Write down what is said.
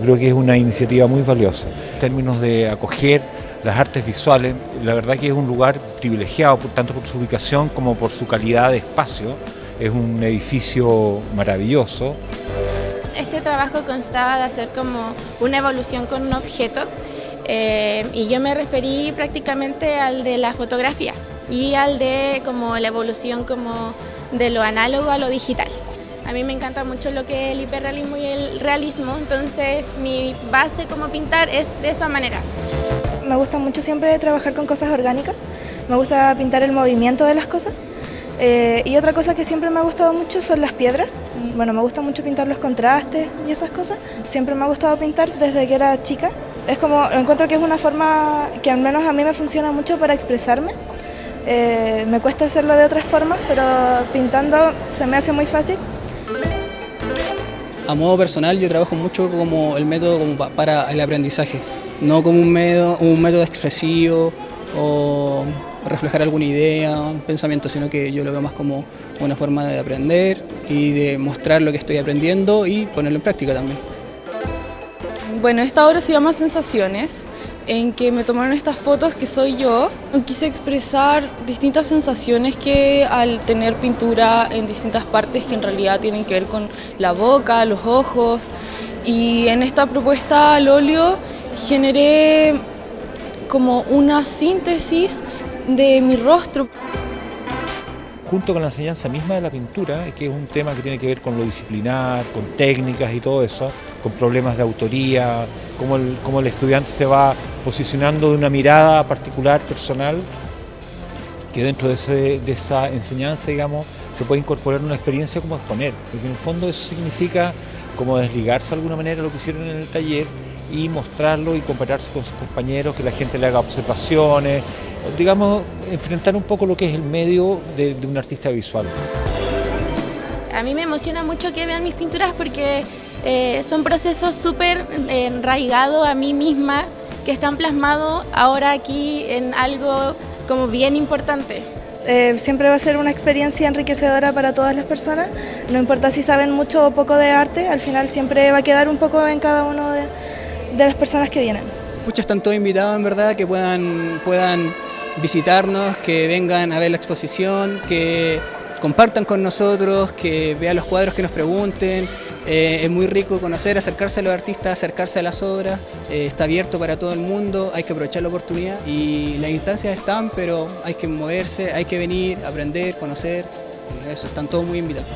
creo que es una iniciativa muy valiosa. En términos de acoger las artes visuales, la verdad que es un lugar privilegiado, tanto por su ubicación como por su calidad de espacio. Es un edificio maravilloso. Este trabajo constaba de hacer como una evolución con un objeto eh, y yo me referí prácticamente al de la fotografía y al de como la evolución como de lo análogo a lo digital. A mí me encanta mucho lo que es el hiperrealismo y el realismo, entonces mi base como pintar es de esa manera. Me gusta mucho siempre trabajar con cosas orgánicas, me gusta pintar el movimiento de las cosas. Eh, y otra cosa que siempre me ha gustado mucho son las piedras. Bueno, me gusta mucho pintar los contrastes y esas cosas. Siempre me ha gustado pintar desde que era chica. Es como, encuentro que es una forma que al menos a mí me funciona mucho para expresarme. Eh, me cuesta hacerlo de otras formas, pero pintando se me hace muy fácil. A modo personal yo trabajo mucho como el método para el aprendizaje, no como un método, un método expresivo o reflejar alguna idea, un pensamiento, sino que yo lo veo más como una forma de aprender y de mostrar lo que estoy aprendiendo y ponerlo en práctica también. Bueno, esta obra se llama Sensaciones en que me tomaron estas fotos que soy yo. Quise expresar distintas sensaciones que al tener pintura en distintas partes que en realidad tienen que ver con la boca, los ojos. Y en esta propuesta al óleo generé como una síntesis de mi rostro junto con la enseñanza misma de la pintura, que es un tema que tiene que ver con lo disciplinar, con técnicas y todo eso, con problemas de autoría, cómo el, cómo el estudiante se va posicionando de una mirada particular, personal, que dentro de, de esa enseñanza, digamos, se puede incorporar una experiencia como exponer, porque en el fondo eso significa como desligarse de alguna manera lo que hicieron en el taller y mostrarlo y compararse con sus compañeros, que la gente le haga observaciones, digamos, enfrentar un poco lo que es el medio de, un artista visual. A mí me emociona mucho que vean mis pinturas porque eh, son procesos súper enraigados a mí misma, que están plasmados ahora aquí en algo como bien importante. Eh, siempre va a ser una experiencia enriquecedora para todas las personas, no importa si saben mucho o poco de arte, al final siempre va a quedar un poco en cada uno de, de las personas que vienen. Muchos están todos invitados en verdad que puedan, puedan visitarnos, que vengan a ver la exposición, que compartan con nosotros, que vean los cuadros, que nos pregunten. Eh, es muy rico conocer, acercarse a los artistas, acercarse a las obras. Eh, está abierto para todo el mundo, hay que aprovechar la oportunidad y las instancias están, pero hay que moverse, hay que venir, aprender, conocer. Eso, están todos muy invitados.